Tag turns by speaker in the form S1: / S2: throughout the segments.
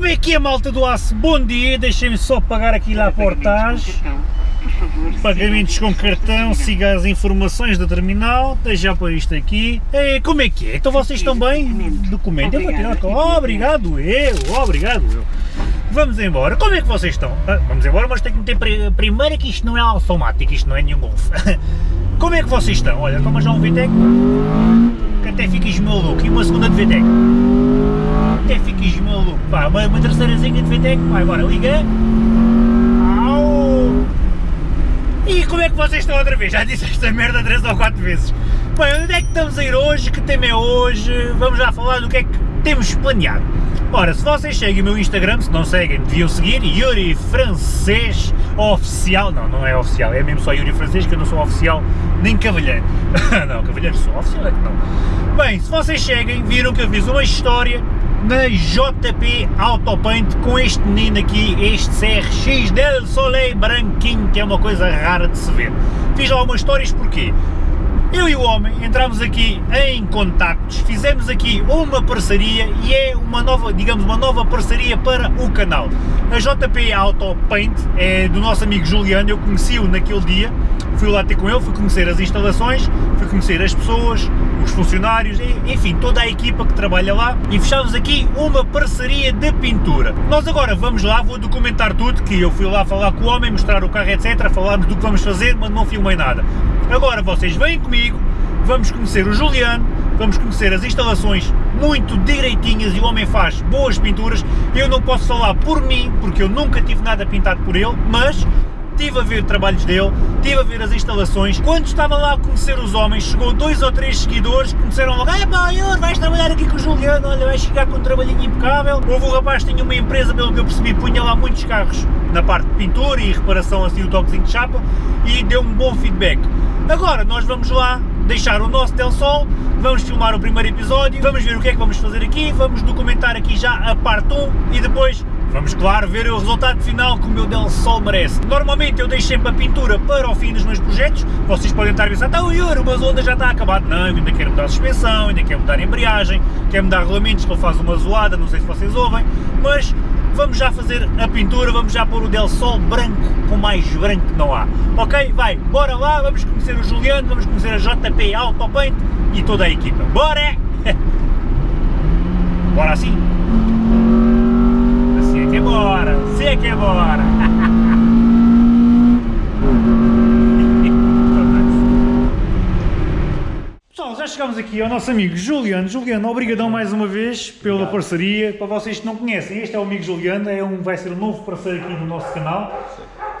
S1: Como é que é, malta do aço? Bom dia, deixem-me só pagar aqui lá a portagem. Pagamentos com cartão, siga as informações da terminal, deixa por isto aqui. É, como é que é? Então vocês estão bem? Documento, eu vou tirar. Oh, obrigado eu, obrigado eu. Vamos embora. Como é que vocês estão? Ah, vamos embora, mas tem que meter primeiro que isto não é automático, isto não é nenhum golfe. Como é que vocês estão? Olha, toma já um VTEC, que até ficas maluco, e uma segunda de VTEC. Até ficas maluco. Pá, uma, uma terceirazinha de VTEC, vai agora, liga. Au! E como é que vocês estão outra vez? Já disse esta merda três ou quatro vezes. Bem, onde é que estamos a ir hoje? Que tema é hoje? Vamos já falar do que é que temos planeado. Ora, se vocês seguem o meu Instagram, se não seguem, deviam seguir, Yuri Francês Oficial, não, não é oficial, é mesmo só Yuri Francês, que eu não sou oficial, nem cavalheiro, não, cavalheiro sou, oficial é que não. Bem, se vocês seguem, viram que eu fiz uma história na JP Autopaint com este menino aqui, este CRX del Soleil branquinho, que é uma coisa rara de se ver. Fiz algumas histórias porquê? Eu e o homem entramos aqui em contactos, fizemos aqui uma parceria e é uma nova, digamos, uma nova parceria para o canal. A JP Auto Paint é do nosso amigo Juliano, eu conheci-o naquele dia, fui lá ter com ele, fui conhecer as instalações, fui conhecer as pessoas, os funcionários, enfim, toda a equipa que trabalha lá e fechámos aqui uma parceria de pintura. Nós agora vamos lá, vou documentar tudo, que eu fui lá falar com o homem, mostrar o carro, etc, falarmos do que vamos fazer, mas não filmei nada. Agora vocês vêm comigo, vamos conhecer o Juliano, vamos conhecer as instalações muito direitinhas e o homem faz boas pinturas. Eu não posso falar por mim, porque eu nunca tive nada pintado por ele, mas estive a ver trabalhos dele, estive a ver as instalações. Quando estava lá a conhecer os homens, chegou dois ou três seguidores que começaram logo, ah pá, vais trabalhar aqui com o Juliano, olha, vais chegar com um trabalhinho impecável. Houve um rapaz que tinha uma empresa, pelo que eu percebi, punha lá muitos carros na parte de pintura e reparação assim, o toquezinho de chapa, e deu-me bom feedback. Agora nós vamos lá deixar o nosso Del Sol, vamos filmar o primeiro episódio, vamos ver o que é que vamos fazer aqui, vamos documentar aqui já a parte 1 e depois Vamos, claro, ver o resultado final que o meu Del Sol merece. Normalmente eu deixo sempre a pintura para o fim dos meus projetos. Vocês podem estar a pensar, então Yuri, mas onda já está acabado. Não, eu ainda quero mudar a suspensão, ainda quero mudar a embreagem, quero mudar regulamentos, que ele faz uma zoada, não sei se vocês ouvem, mas vamos já fazer a pintura, vamos já pôr o Del Sol branco, com mais branco que não há. Ok? Vai, bora lá, vamos conhecer o Juliano, vamos conhecer a JP Autopaint e toda a equipa. Bora! Bora assim? Assim é que é bora, assim é que é bora! já chegamos aqui ao nosso amigo Juliano. Juliano, obrigadão mais uma vez pela Obrigado. parceria. Para vocês que não conhecem, este é o amigo Juliano, é um, vai ser um novo parceiro aqui do nosso canal.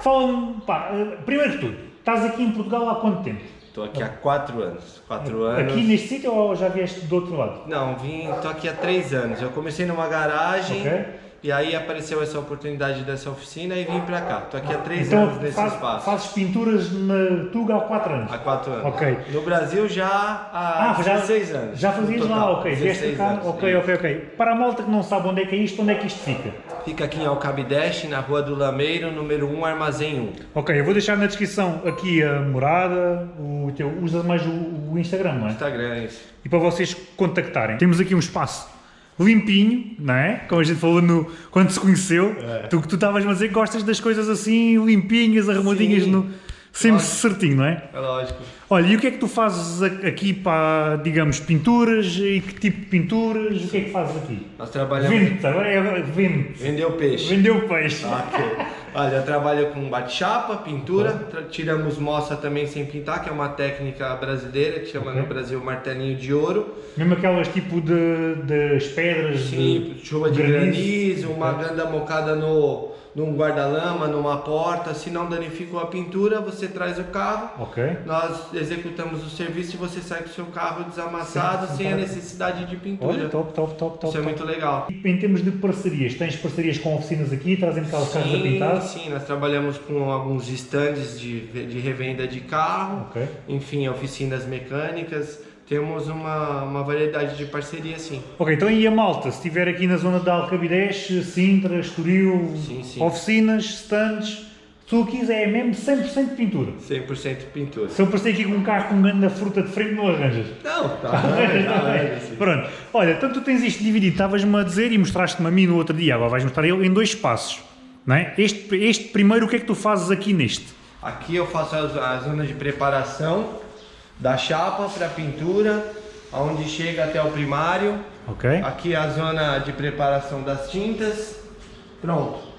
S1: Fala-me, pá, eh, primeiro de tudo, estás aqui em Portugal há quanto tempo?
S2: Estou aqui há 4 anos. 4 anos.
S1: Aqui neste sítio ou já vieste do outro lado?
S2: Não, vim, estou aqui há 3 anos. Eu comecei numa garagem. Okay e aí apareceu essa oportunidade dessa oficina e vim para cá. Estou aqui há três então, anos nesse faz, espaço.
S1: fazes pinturas na Tuga há quatro anos?
S2: Há quatro anos. Ok. No Brasil já há ah, 16 já, anos.
S1: Já fazias lá, ok. Vieste cá? Anos, ok, ok, ok. Para a malta que não sabe onde é que é isto, onde é que isto fica?
S2: Fica aqui em Alcabideste, na Rua do Lameiro, número 1, Armazém 1.
S1: Ok, eu vou deixar na descrição aqui a morada, o teu, usa mais o, o Instagram, não é?
S2: Instagram, é isso.
S1: E para vocês contactarem. Temos aqui um espaço limpinho, não é? Como a gente falou no, quando se conheceu, é. tu que tu estavas a dizer que gostas das coisas assim, limpinhas, arrumadinhas, no, sempre lógico. certinho, não é?
S2: É lógico.
S1: Olha, e o que é que tu fazes aqui para, digamos, pinturas e que tipo de pinturas? O que é que fazes aqui?
S2: Nós trabalhamos...
S1: Vende, agora é vende.
S2: Vendeu peixe.
S1: Vendeu peixe.
S2: Ok. Olha, eu trabalho com bate-chapa, pintura, tiramos moça também sem pintar, que é uma técnica brasileira, que chama okay. no Brasil martelinho de ouro.
S1: Mesmo aquelas tipo de, das pedras
S2: Sim, de chuva de granizo, granizo uma ganda mocada no num guarda-lama, numa porta, se não danificou a pintura, você traz o carro,
S1: okay.
S2: nós executamos o serviço e você sai com o seu carro desamassado Sim, sem a necessidade de pintura. Olha,
S1: top, top, top, top.
S2: Isso é muito legal.
S1: E em termos de parcerias, tens parcerias com oficinas aqui, trazem carros carros a pintar?
S2: Sim, nós trabalhamos com alguns estandes de, de revenda de carro,
S1: okay.
S2: enfim, oficinas mecânicas, temos uma, uma variedade de parceria, sim.
S1: Ok, então e a malta, se estiver aqui na zona de Alcabidez, Sintra, Estoril, sim, sim. oficinas, stands, tu aqui é mesmo 100% pintura.
S2: 100% pintura.
S1: Se eu passei aqui com um carro com grande fruta de frente, não arranjas.
S2: Não, tá. tá
S1: Pronto. Olha, tanto tu tens isto dividido, estavas-me a dizer e mostraste-me a mim no outro dia, agora vais mostrar ele em dois espaços. Não é? este, este primeiro, o que é que tu fazes aqui neste?
S2: Aqui eu faço a, a zona de preparação da chapa para pintura, onde chega até o primário.
S1: Ok.
S2: Aqui é a zona de preparação das tintas. Pronto.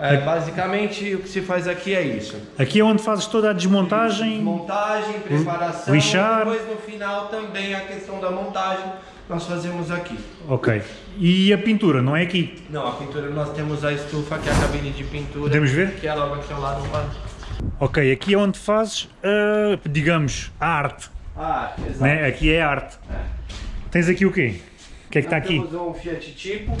S2: É, basicamente o que se faz aqui é isso.
S1: Aqui é onde fazes toda a desmontagem.
S2: Montagem, preparação.
S1: Lixar.
S2: Depois no final também a questão da montagem nós fazemos aqui.
S1: Ok. E a pintura, não é aqui?
S2: Não, a pintura nós temos a estufa, que é a cabine de pintura.
S1: Podemos ver?
S2: Que é logo aqui ao lado.
S1: Ok, aqui é onde fazes, uh, digamos, a arte.
S2: A arte, exato.
S1: Né? Aqui é a arte. É. Tens aqui o quê? O que é que está aqui?
S2: Temos um Fiat Tipo,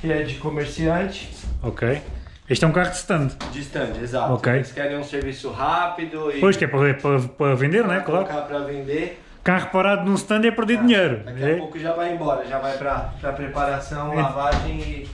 S2: que é de comerciante.
S1: Ok. Este é um carro de stand.
S2: De stand, exato.
S1: Ok.
S2: Eles querem um serviço rápido e...
S1: Pois, que é para, para, para vender, né? Claro.
S2: para vender.
S1: Carro parado num stand é perder ah, dinheiro.
S2: Daqui a é. pouco já vai embora, já vai para preparação, é. lavagem e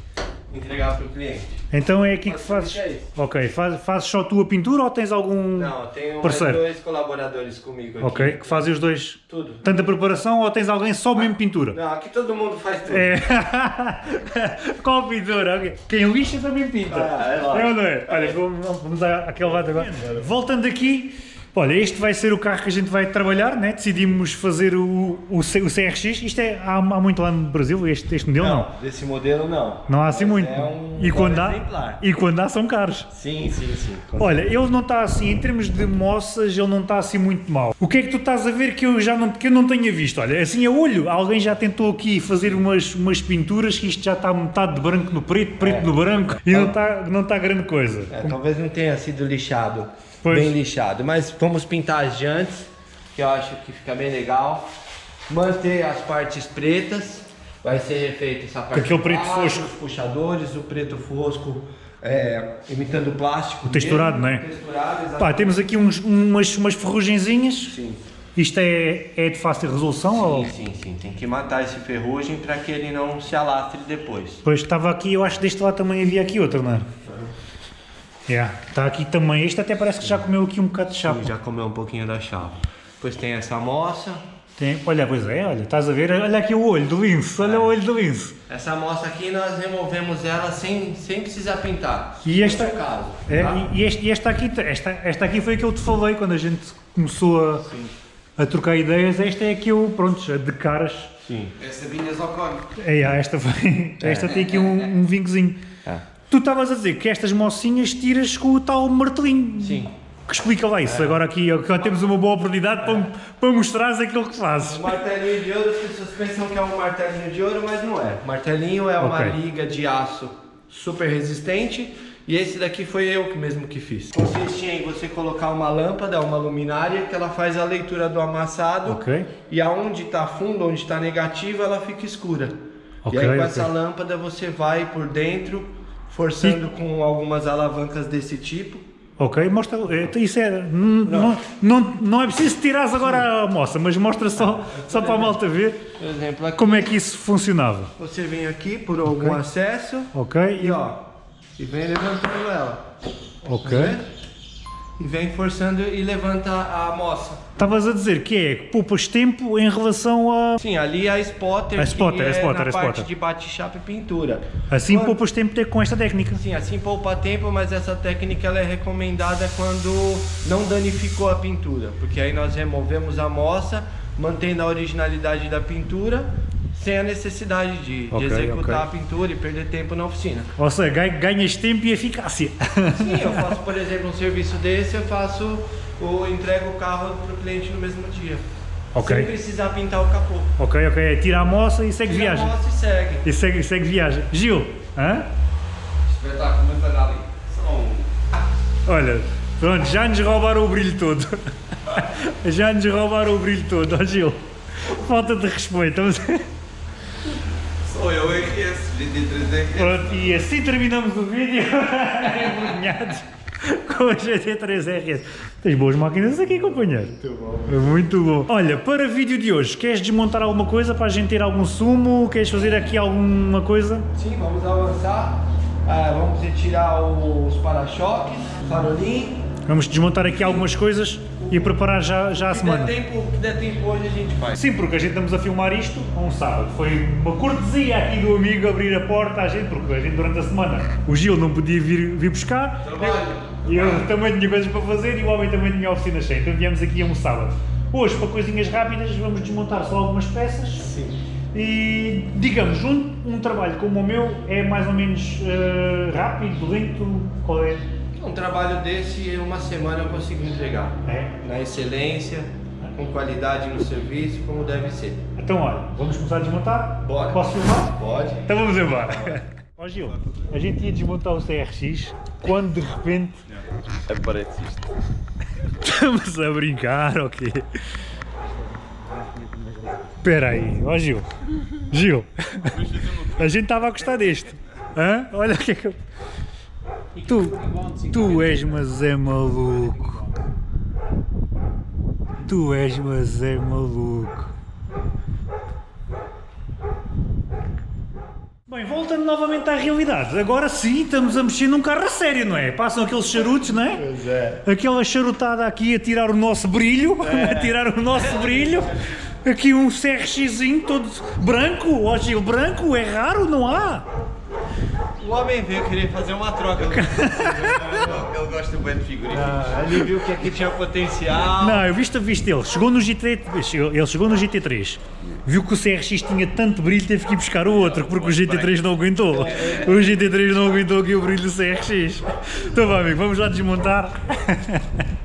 S2: entregar para o cliente.
S1: Então é aqui que fazes. É ok, faz, fazes só tu a pintura ou tens algum
S2: Não, tenho
S1: parceiro?
S2: dois colaboradores comigo aqui.
S1: Ok, que fazem os dois.
S2: Tudo.
S1: Tanto a preparação ou tens alguém só mesmo pintura?
S2: Não, aqui todo mundo faz tudo.
S1: É. Qual pintura? Quem lixa também pinta.
S2: Ah, é lá.
S1: É ou não é? Olha, vamos, vamos àquele lado agora. Voltando aqui. Olha, este vai ser o carro que a gente vai trabalhar, né? decidimos fazer o, o, o CRX, isto é, há, há, muito lá no Brasil, este, este modelo não? Não,
S2: desse modelo não.
S1: Não há assim muito. É
S2: um
S1: e, quando há, e quando há são caros.
S2: Sim, sim, sim.
S1: Olha, ele não está assim, em termos de moças, ele não está assim muito mal. O que é que tu estás a ver que eu já não, que eu não tenha visto? Olha, assim a olho, alguém já tentou aqui fazer umas, umas pinturas que isto já está metade de branco no preto, preto é. no branco e não está, não está grande coisa.
S2: É, talvez não tenha sido lixado. Pois. bem lixado. Mas vamos pintar as jantes, que eu acho que fica bem legal. Manter as partes pretas, vai ser refeito essa parte.
S1: Aquele preto fosco.
S2: Os puxadores, o preto fosco. É, imitando plástico.
S1: O texturado, mesmo, não é? Texturado, Pá, temos aqui uns, umas, umas ferrugenzinhas.
S2: Sim.
S1: Isto é, é de fácil resolução?
S2: Sim,
S1: ou?
S2: sim, sim. Tem que matar esse ferrugem para que ele não se alastre depois.
S1: Pois estava aqui, eu acho que deste lado também havia aqui outro, não é? Yeah. Está aqui também. Este até parece que já comeu aqui um bocado de chapa.
S2: Sim, já comeu um pouquinho da chapa. Depois tem essa moça.
S1: Tem, olha, pois é, olha, estás a ver? Olha aqui o olho do lince, olha é. o olho do lince.
S2: Essa moça aqui nós removemos ela sem, sem precisar pintar.
S1: E esta,
S2: caso,
S1: é, tá? e, este, e esta, aqui, esta, esta aqui foi a que eu te falei quando a gente começou a, a trocar ideias. Esta é a que eu, pronto, de caras.
S2: Sim. Essa vinhas ao cone.
S1: É, esta, foi, esta tem aqui um, um vinhozinho. É. Tu estavas a dizer que estas mocinhas tiras com o tal martelinho.
S2: Sim.
S1: Que explica lá isso. É. Agora aqui agora temos uma boa oportunidade é. para, para mostrares aquilo que fazes.
S2: O martelinho de ouro, as pessoas pensam que é um martelinho de ouro, mas não é. O martelinho é uma okay. liga de aço super resistente e esse daqui foi eu que mesmo que fiz. Consiste em você colocar uma lâmpada, uma luminária, que ela faz a leitura do amassado.
S1: Ok.
S2: E aonde está fundo, onde está negativo, ela fica escura. Okay, e aí com okay. essa lâmpada você vai por dentro forçando e... com algumas alavancas desse tipo.
S1: Ok, mostra, é, isso é, não, não, não é preciso tirar agora a moça, mas mostra só, só para a malta ver por exemplo, aqui, como é que isso funcionava.
S2: Você vem aqui por algum okay. acesso
S1: ok
S2: e ó, e vem levantando ela.
S1: Ok
S2: e vem forçando e levanta a moça.
S1: Estavas a dizer que é poupas tempo em relação a...
S2: Sim, ali a spotter,
S1: a spotter, a spotter,
S2: é na
S1: a
S2: parte
S1: spotter.
S2: de bate-chapa e pintura.
S1: Assim quando... poupas tempo com esta técnica?
S2: Sim, assim poupa tempo, mas essa técnica ela é recomendada quando não danificou a pintura, porque aí nós removemos a moça, mantendo a originalidade da pintura, sem a necessidade de, okay, de executar okay. a pintura e perder tempo na oficina.
S1: Ou seja, ganhas tempo e eficácia.
S2: Sim, eu faço, por exemplo, um serviço desse, eu faço, o, entrego o carro para o cliente no mesmo dia. Okay. Sem precisar pintar o capô.
S1: Ok, ok. Tira a moça e segue
S2: Tira
S1: viagem.
S2: Tira a moça e segue.
S1: E segue, segue viagem. Gil, hã?
S2: Espetáculo, muito ali.
S1: Olha, pronto, já nos roubaram o brilho todo. Já nos roubaram o brilho todo, ó Gil. Falta de respeito.
S2: Sou eu RS, GT3RS.
S1: Pronto, e assim terminamos o vídeo. Envergonhados com o GT3RS. Tens boas máquinas aqui, companheiro.
S2: Muito bom.
S1: Muito bom. Olha, para o vídeo de hoje, queres desmontar alguma coisa para a gente ter algum sumo? Queres fazer aqui alguma coisa?
S2: Sim, vamos avançar. Ah, vamos retirar os para-choques, farolim.
S1: Vamos desmontar aqui algumas coisas e preparar já, já a
S2: que
S1: semana.
S2: Der tempo, que der tempo hoje a gente faz.
S1: Sim, porque a gente estamos a filmar isto a um sábado. Foi uma cortesia aqui do amigo abrir a porta à gente, porque a gente durante a semana o Gil não podia vir, vir buscar.
S2: Trabalho.
S1: E eu também tinha coisas para fazer e o homem também tinha a oficina cheia. Então viemos aqui a um sábado. Hoje, para coisinhas rápidas, vamos desmontar só algumas peças.
S2: Sim.
S1: E, digamos, um, um trabalho como o meu é mais ou menos eh, rápido, lento, qual é?
S2: Um trabalho desse, em uma semana eu consigo entregar.
S1: É?
S2: Na excelência, com qualidade no serviço, como deve ser.
S1: Então, olha, vamos começar a desmontar?
S2: Bora.
S1: Posso filmar?
S2: Pode.
S1: Então vamos embora. Ó Gil, a gente ia desmontar o CRX quando de repente
S3: Aparece isto.
S1: estamos a brincar, ok? Espera aí, ó Gil. Gil, a gente estava a gostar deste. Hã? Olha o que é que eu... Tu, tu és mas é maluco. Tu és mas é maluco. Bem, voltando novamente à realidade, agora sim estamos a mexer num carro a sério, não é? Passam aqueles charutos, não é?
S2: Pois é.
S1: Aquela charutada aqui a tirar o nosso brilho, a tirar o nosso brilho. Aqui um CRXzinho todo branco, ó Gil, branco, é raro, não há?
S2: O homem veio querer fazer uma troca.
S3: Ele gosta bem de figurinhas.
S2: Ah, ele viu que aqui tinha potencial.
S1: Não, eu viste a vista dele, chegou no GT3, chegou- ele chegou no GT3, viu que o CRX tinha tanto brilho, teve que ir buscar o outro, porque o GT3 não aguentou. O GT3 não aguentou aqui o brilho do CRX. Então vá amigo, vamos lá desmontar.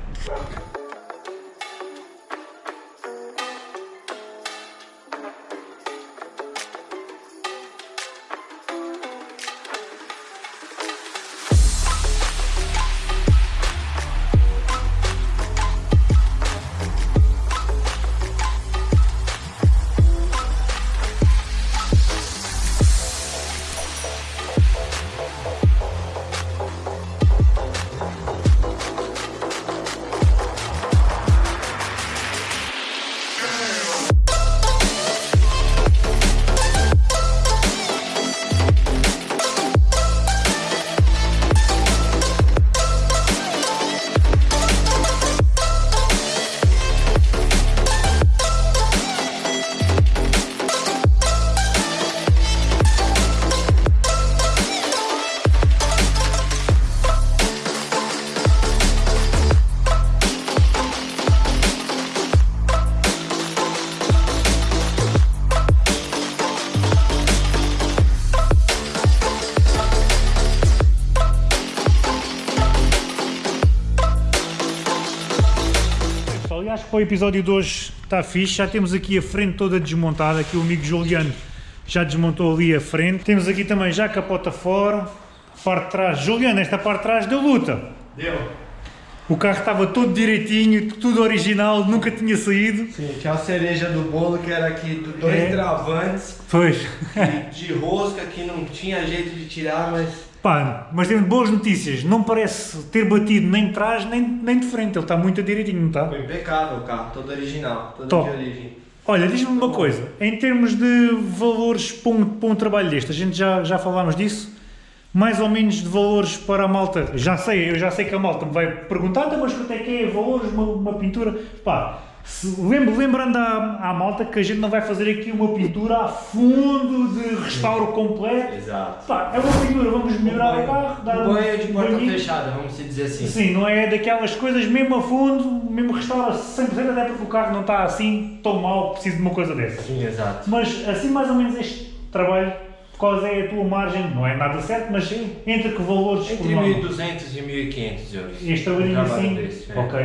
S1: o episódio de hoje está fixe. Já temos aqui a frente toda desmontada. Aqui o amigo Juliano já desmontou ali a frente. Temos aqui também já a capota fora. A parte de trás. Juliano, esta parte de trás deu luta.
S2: Deu.
S1: O carro estava todo direitinho, tudo original, nunca tinha saído.
S2: Sim, tinha a cereja do bolo que era aqui do- dois
S1: É.
S2: travantes
S1: Pois.
S2: de, de rosca que não tinha jeito de tirar, mas
S1: Pá, mas temos boas notícias. Não parece ter batido nem de trás nem, nem de frente. Ele está muito direitinho, não está?
S2: foi impecável o carro, todo original, todo
S1: Top.
S2: de origem.
S1: Olha, diz-me uma coisa, em termos de valores para um, para um trabalho deste, a gente já, já falámos disso, mais ou menos de valores para a malta, já sei, eu já sei que a malta me vai perguntar, "Então, mas quanto é que é valores, uma, uma pintura, pá, lembro, lembrando à, à malta que a gente não vai fazer aqui uma pintura a fundo de restauro completo,
S2: Exato.
S1: pá, é uma pintura, vamos melhorar o carro, dar
S2: Um banho de porta
S1: banhinho.
S2: fechada, vamos dizer assim.
S1: Sim, não é daquelas coisas mesmo a fundo, mesmo restaura 100%, até porque o carro não está assim tão mal, preciso de uma coisa dessas.
S2: Sim, exato.
S1: Mas assim mais ou menos este trabalho, qual é a tua margem? Não é nada certo, mas entre que valores
S2: Entre
S1: norma?
S2: 1.200 e 1.500 euros.
S1: Este trabalhinho assim?
S2: desse, é.
S1: Ok.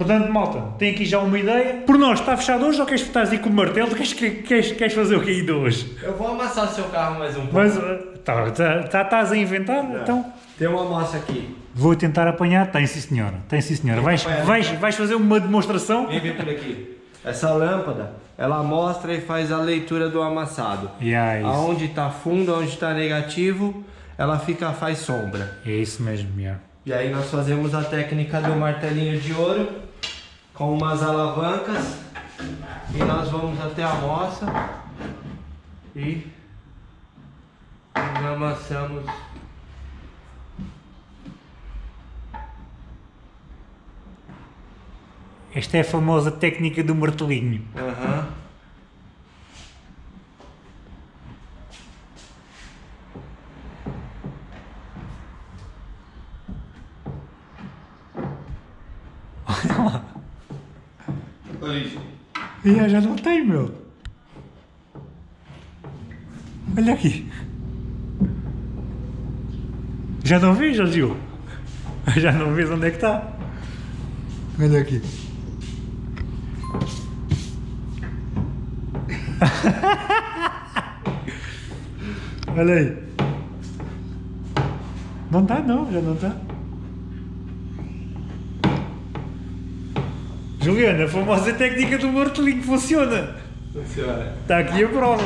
S1: Portanto, malta, tem aqui já uma ideia. Por nós, está fechado hoje ou queres estás aí com o martelo? Queres, queres, queres fazer o que de hoje?
S2: Eu vou amassar seu carro mais um pouco.
S1: Mas uh, tá, tá, tá- estás a inventar? Então
S2: Tem uma massa aqui.
S1: vou tentar apanhar. Tem sim senhora, tem sim senhora. Vais,
S2: apanhar.
S1: vais, vais fazer uma demonstração?
S2: Vem ver por aqui. Essa lâmpada, ela mostra e faz a leitura do amassado.
S1: Yeah, é.
S2: Aonde está fundo, aonde está negativo, ela fica faz sombra.
S1: É isso mesmo, yeah.
S2: E aí nós fazemos a técnica do martelinho de ouro com umas alavancas e nós vamos até a roça e amassamos
S1: Esta é a famosa técnica do martelinho.
S3: Uhum.
S1: E já não tem, meu. Olha aqui. Já não já Gil? Já não vês onde é que está? Olha aqui. Olha aí. Não está não, já não está. Juliana, a famosa técnica do martelinho funciona.
S2: Funciona.
S1: Está aqui a prova.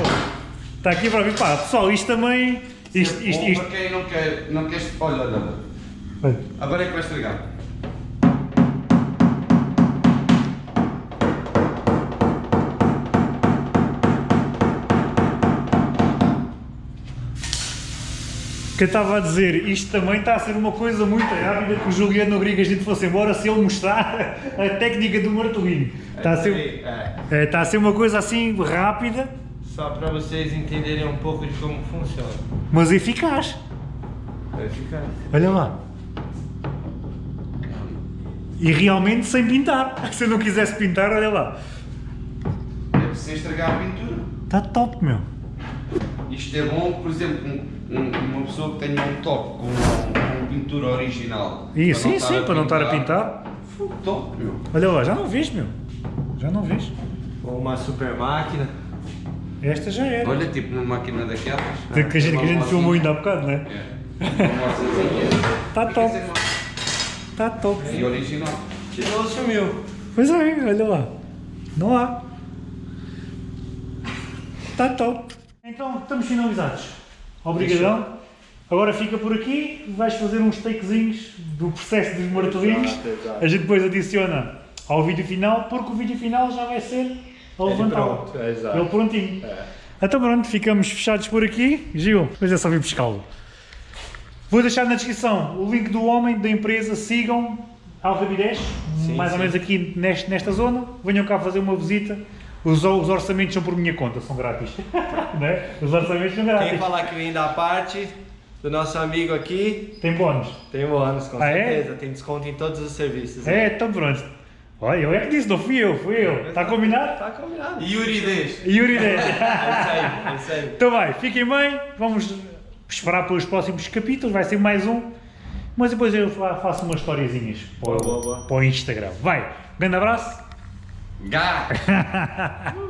S1: Está aqui a prova. E pá, pessoal, isto também. Isto, isto,
S3: Bom
S1: isto.
S3: para quem não quer, não quer... Olha, olha, Agora é que vai estragar.
S1: Eu estava a dizer, isto também está a ser uma coisa muito rápida que o Juliano que a gente fosse embora se ele mostrar a técnica do martelinho. Está a ser,
S2: É.
S1: é, está a ser uma coisa assim rápida,
S2: Só para vocês entenderem um pouco de como funciona.
S1: mas eficaz.
S2: Vai ficar.
S1: Olha lá. E realmente sem pintar. Se eu não quisesse pintar, olha lá.
S3: É sem estragar a pintura.
S1: Está top, meu.
S3: Isto é bom, por exemplo, um- uma pessoa que tenha um toque com uma, uma pintura original.
S1: E,
S3: para
S1: sim,
S3: não estar
S1: sim, para não estar a pintar.
S3: Fogo, Top, meu.
S1: Olha lá, já não vês, meu. Já não vês.
S2: Ou uma super máquina.
S1: Esta já era.
S3: Olha, tipo numa máquina daquelas.
S1: Que a gente, que a gente filmou ainda há bocado, né?
S3: É. Uma moçazinha.
S1: Tá top. Está top.
S3: mão. E original.
S2: Tirou, sumiu.
S1: Pois é, olha lá. Não há. Está top. Então, estamos finalizados. Obrigadão. Agora fica por aqui, vais fazer uns takezinhos do processo dos martelinhos. A gente depois adiciona ao vídeo final, porque o vídeo final já vai ser a levantar.
S2: é.
S1: Ele prontinho.
S2: É.
S1: Então pronto, ficamos fechados por aqui. Gil, depois é só vir pescá-lo. Vou deixar na descrição o link do homem, da empresa, sigam Alvabidez,
S2: Sim,
S1: mais ou
S2: sim.
S1: menos aqui neste, nesta zona, venham cá fazer uma visita. Os, os orçamentos são por minha conta, são grátis. né? Os orçamentos são
S2: Quem
S1: grátis.
S2: falar que vem da parte do nosso amigo aqui,
S1: Tem bónus.
S2: tem bônus, com
S1: Ah, é?
S2: certeza. Tem desconto em todos os serviços.
S1: É, então pronto. Olha, eu é que disse, não fui eu, fui eu. Está combinado?
S2: Tá combinado.
S3: Yuri 10.
S1: Yuri 10.
S2: É isso aí, é isso aí.
S1: Então vai, fiquem bem, vamos esperar pelos próximos capítulos, vai ser mais um. Mas depois eu fa- faço umas historiazinhas para, o-
S2: Boa, boa, boa.
S1: para o Instagram. Vai, um grande abraço.
S3: God.